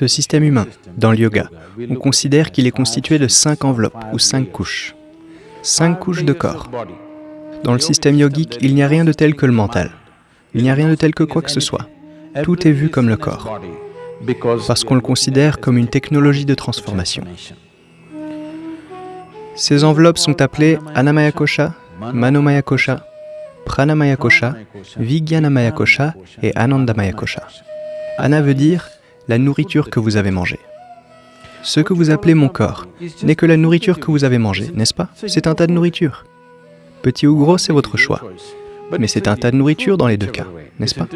Ce système humain, dans le yoga, on considère qu'il est constitué de cinq enveloppes ou cinq couches. Cinq couches de corps. Dans le système yogique, il n'y a rien de tel que le mental. Il n'y a rien de tel que quoi que ce soit. Tout est vu comme le corps, parce qu'on le considère comme une technologie de transformation. Ces enveloppes sont appelées Anamaya Kosha, Manomaya Kosha, Pranamaya Kosha, Vijnanamaya Kosha et Anandamaya Kosha. Ana veut dire la nourriture que vous avez mangée. Ce que vous appelez mon corps n'est que la nourriture que vous avez mangée, n'est-ce pas? C'est un tas de nourriture. Petit ou gros, c'est votre choix. Mais c'est un tas de nourriture dans les deux cas, n'est-ce pas?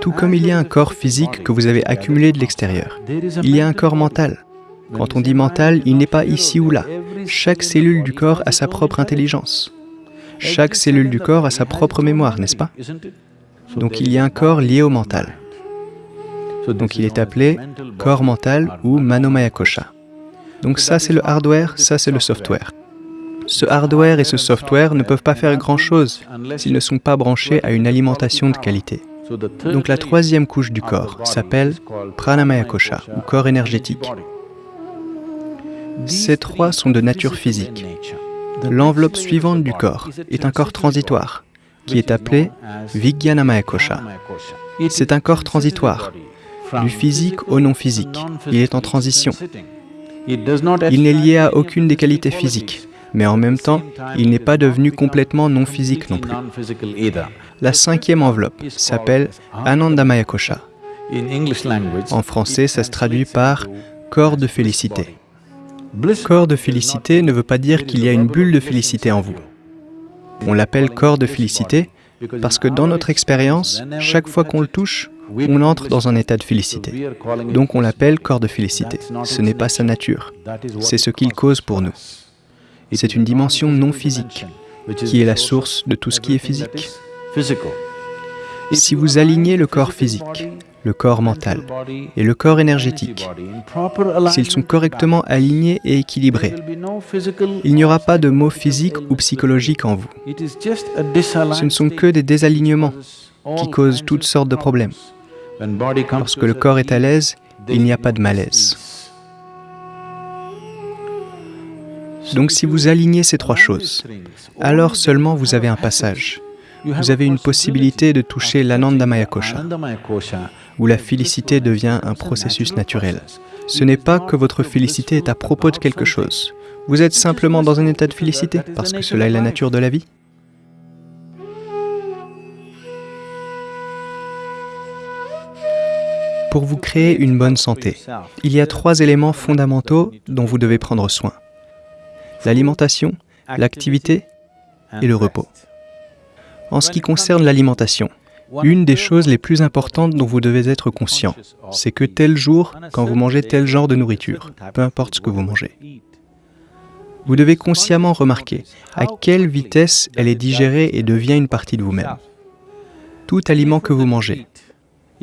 Tout comme il y a un corps physique que vous avez accumulé de l'extérieur, il y a un corps mental. Quand on dit mental, il n'est pas ici ou là. Chaque cellule du corps a sa propre intelligence. Chaque cellule du corps a sa propre mémoire, n'est-ce pas? Donc il y a un corps lié au mental. Donc il est appelé corps mental ou manomaya kosha. Donc ça c'est le hardware, ça c'est le software. Ce hardware et ce software ne peuvent pas faire grand-chose s'ils ne sont pas branchés à une alimentation de qualité. Donc la troisième couche du corps s'appelle pranamaya kosha ou corps énergétique. Ces trois sont de nature physique. L'enveloppe suivante du corps est un corps transitoire, qui est appelé Vijnanamaya Kosha. C'est un corps transitoire, du physique au non-physique. Il est en transition. Il n'est lié à aucune des qualités physiques, mais en même temps, il n'est pas devenu complètement non-physique non plus. La cinquième enveloppe s'appelle Anandamaya Kosha. En français, ça se traduit par corps de félicité. Corps de félicité ne veut pas dire qu'il y a une bulle de félicité en vous. On l'appelle corps de félicité parce que dans notre expérience, chaque fois qu'on le touche, on entre dans un état de félicité. Donc on l'appelle corps de félicité. Ce n'est pas sa nature, c'est ce qu'il cause pour nous. C'est une dimension non physique, qui est la source de tout ce qui est physique. Si vous alignez le corps physique, le corps mental et le corps énergétique, s'ils sont correctement alignés et équilibrés, il n'y aura pas de maux physiques ou psychologiques en vous. Ce ne sont que des désalignements qui causent toutes sortes de problèmes. Lorsque le corps est à l'aise, il n'y a pas de malaise. Donc si vous alignez ces trois choses, alors seulement vous avez un passage. Vous avez une possibilité de toucher l'Anandamaya Kosha, où la félicité devient un processus naturel. Ce n'est pas que votre félicité est à propos de quelque chose. Vous êtes simplement dans un état de félicité, parce que cela est la nature de la vie. Pour vous créer une bonne santé, il y a trois éléments fondamentaux dont vous devez prendre soin. L'alimentation, l'activité et le repos. En ce qui concerne l'alimentation, une des choses les plus importantes dont vous devez être conscient, c'est que tel jour, quand vous mangez tel genre de nourriture, peu importe ce que vous mangez, vous devez consciemment remarquer à quelle vitesse elle est digérée et devient une partie de vous-même. Tout aliment que vous mangez,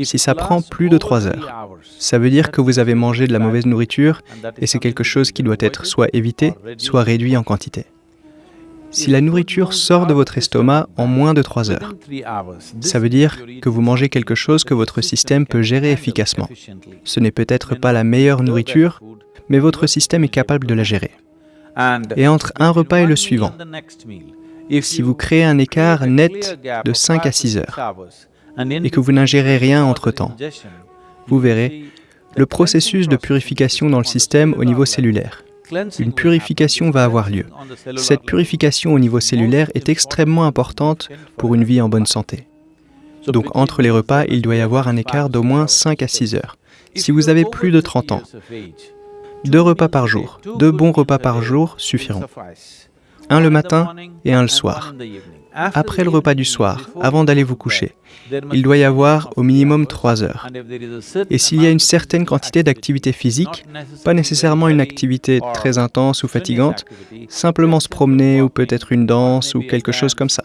si ça prend plus de trois heures, ça veut dire que vous avez mangé de la mauvaise nourriture et c'est quelque chose qui doit être soit évité, soit réduit en quantité. Si la nourriture sort de votre estomac en moins de trois heures, ça veut dire que vous mangez quelque chose que votre système peut gérer efficacement. Ce n'est peut-être pas la meilleure nourriture, mais votre système est capable de la gérer. Et entre un repas et le suivant, si vous créez un écart net de 5 à 6 heures, et que vous n'ingérez rien entre-temps, vous verrez le processus de purification dans le système au niveau cellulaire. Une purification va avoir lieu. Cette purification au niveau cellulaire est extrêmement importante pour une vie en bonne santé. Donc entre les repas, il doit y avoir un écart d'au moins 5 à 6 heures. Si vous avez plus de 30 ans, deux repas par jour, deux bons repas par jour suffiront. Un le matin et un le soir. Après le repas du soir, avant d'aller vous coucher, il doit y avoir au minimum trois heures. Et s'il y a une certaine quantité d'activité physique, pas nécessairement une activité très intense ou fatigante, simplement se promener ou peut-être une danse ou quelque chose comme ça.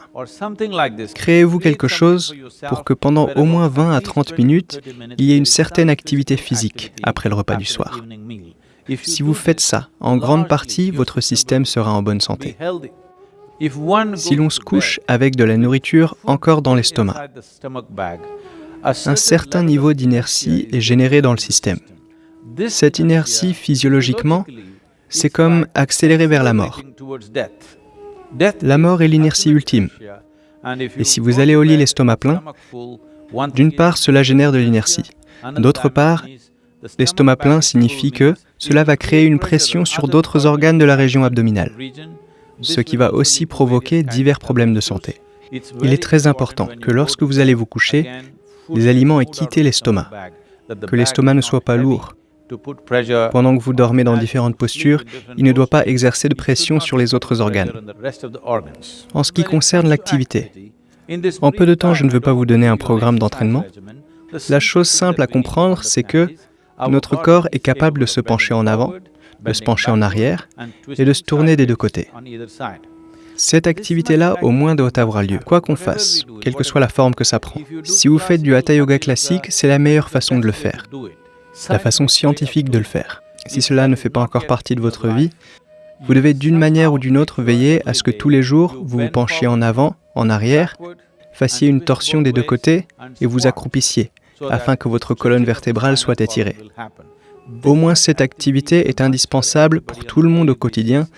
Créez-vous quelque chose pour que pendant au moins 20 à 30 minutes, il y ait une certaine activité physique après le repas du soir. Si vous faites ça, en grande partie, votre système sera en bonne santé. Si l'on se couche avec de la nourriture encore dans l'estomac, un certain niveau d'inertie est généré dans le système. Cette inertie, physiologiquement, c'est comme accélérer vers la mort. La mort est l'inertie ultime. Et si vous allez au lit l'estomac plein, d'une part, cela génère de l'inertie. D'autre part, l'estomac plein signifie que cela va créer une pression sur d'autres organes de la région abdominale, ce qui va aussi provoquer divers problèmes de santé. Il est très important que lorsque vous allez vous coucher, les aliments aient quitté l'estomac, que l'estomac ne soit pas lourd. Pendant que vous dormez dans différentes postures, il ne doit pas exercer de pression sur les autres organes. En ce qui concerne l'activité, en peu de temps, je ne veux pas vous donner un programme d'entraînement. La chose simple à comprendre, c'est que notre corps est capable de se pencher en avant, de se pencher en arrière et de se tourner des deux côtés. Cette activité-là, au moins, doit avoir lieu, quoi qu'on fasse, quelle que soit la forme que ça prend. Si vous faites du Hatha Yoga classique, c'est la meilleure façon de le faire, la façon scientifique de le faire. Si cela ne fait pas encore partie de votre vie, vous devez d'une manière ou d'une autre veiller à ce que tous les jours, vous vous penchiez en avant, en arrière, fassiez une torsion des deux côtés et vous accroupissiez, afin que votre colonne vertébrale soit étirée. Au moins cette activité est indispensable pour tout le monde au quotidien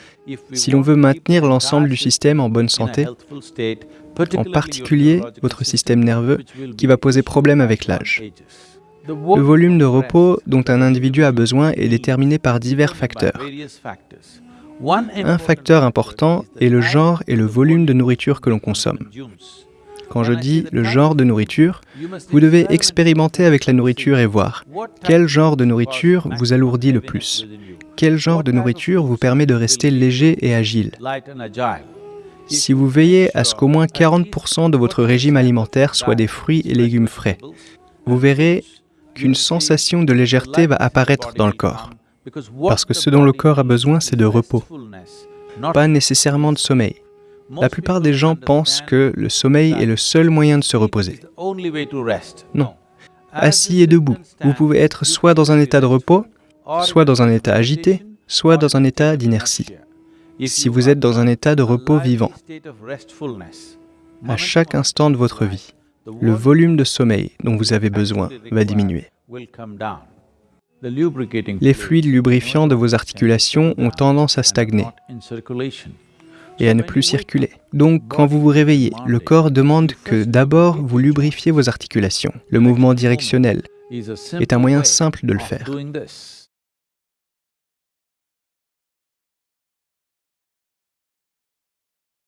si l'on veut maintenir l'ensemble du système en bonne santé, en particulier votre système nerveux qui va poser problème avec l'âge. Le volume de repos dont un individu a besoin est déterminé par divers facteurs. Un facteur important est le genre et le volume de nourriture que l'on consomme. Quand je dis le genre de nourriture, vous devez expérimenter avec la nourriture et voir quel genre de nourriture vous alourdit le plus, quel genre de nourriture vous permet de rester léger et agile? Si vous veillez à ce qu'au moins 40% de votre régime alimentaire soit des fruits et légumes frais, vous verrez qu'une sensation de légèreté va apparaître dans le corps. Parce que ce dont le corps a besoin, c'est de repos, pas nécessairement de sommeil. La plupart des gens pensent que le sommeil est le seul moyen de se reposer. Non. Assis et debout, vous pouvez être soit dans un état de repos, soit dans un état agité, soit dans un état d'inertie. Si vous êtes dans un état de repos vivant, à chaque instant de votre vie, le volume de sommeil dont vous avez besoin va diminuer. Les fluides lubrifiants de vos articulations ont tendance à stagner et à ne plus circuler. Donc, quand vous vous réveillez, le corps demande que d'abord vous lubrifiez vos articulations. Le mouvement directionnel est un moyen simple de le faire.